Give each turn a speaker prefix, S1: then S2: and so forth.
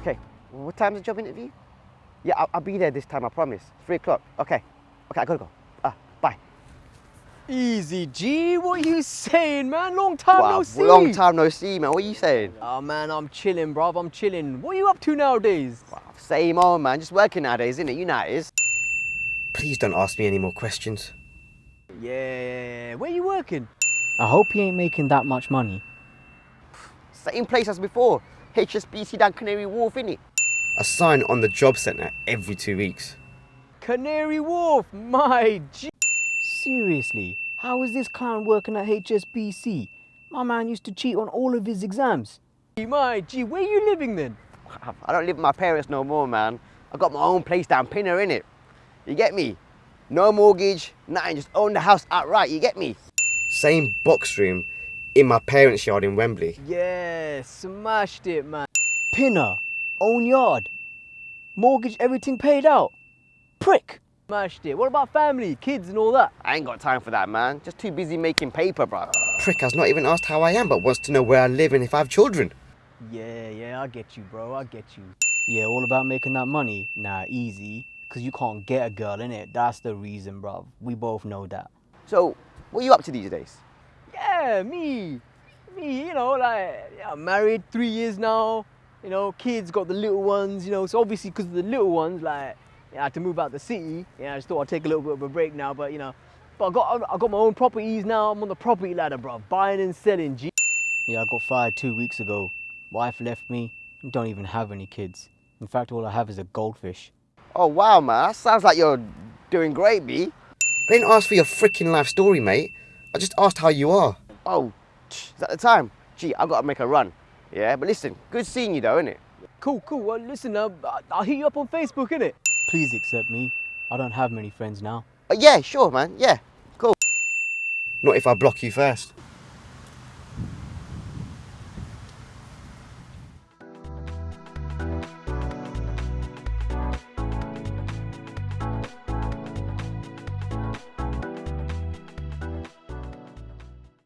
S1: Okay, what time's the job interview? Yeah, I'll, I'll be there this time, I promise. Three o'clock. Okay. Okay, I gotta go. Ah, bye.
S2: Easy, G. What are you saying, man? Long time
S1: Wow,
S2: no see.
S1: long time no see, man. What are you saying?
S2: Oh, man, I'm chilling, bruv. I'm chilling. What are you up to nowadays?
S1: Wow, same old, man. Just working nowadays, isn't it? You know how it is. Please don't ask me any more questions.
S2: Yeah. Where you working?
S3: I hope you ain't making that much money.
S1: Same place as before. HSBC down Canary Wharf, innit? I sign on the job centre every two weeks.
S2: Canary Wharf. My G.
S3: Seriously, how is this clown working at HSBC? My man used to cheat on all of his exams.
S2: My G. Where are you living then?
S1: I don't live with my parents no more, man. I got my own place down Pinner, innit? You get me? No mortgage, nothing, just own the house outright, you get me? Same box room in my parents' yard in Wembley.
S2: Yeah, smashed it, man.
S3: Pinner, own yard, mortgage, everything paid out. Prick.
S2: Smashed it. What about family, kids, and all that?
S1: I ain't got time for that, man. Just too busy making paper, bro. Prick has not even asked how I am, but wants to know where I live and if I have children.
S2: Yeah, yeah, I get you, bro. I get you.
S3: Yeah, all about making that money. Nah, easy. Cause you can't get a girl in it. That's the reason, bruv. We both know that.
S1: So, what are you up to these days?
S2: Yeah, me. Me, you know, like, yeah, I'm married three years now. You know, kids got the little ones, you know, so obviously because of the little ones, like, yeah, I had to move out the city. Yeah, I just thought I'd take a little bit of a break now, but you know, but I got I got my own properties now. I'm on the property ladder, bro, buying and selling. G.
S3: Yeah, I got fired two weeks ago. Wife left me. Don't even have any kids. In fact, all I have is a goldfish.
S1: Oh, wow, man. That sounds like you're doing great, B. I didn't ask for your freaking life story, mate. I just asked how you are. Oh, is that the time? Gee, I gotta make a run. Yeah, but listen, good seeing you though, innit?
S2: Cool, cool. Well, listen, uh, I- I'll hit you up on Facebook, innit?
S3: Please accept me. I don't have many friends now.
S1: Uh, yeah, sure, man. Yeah, cool. Not if I block you first.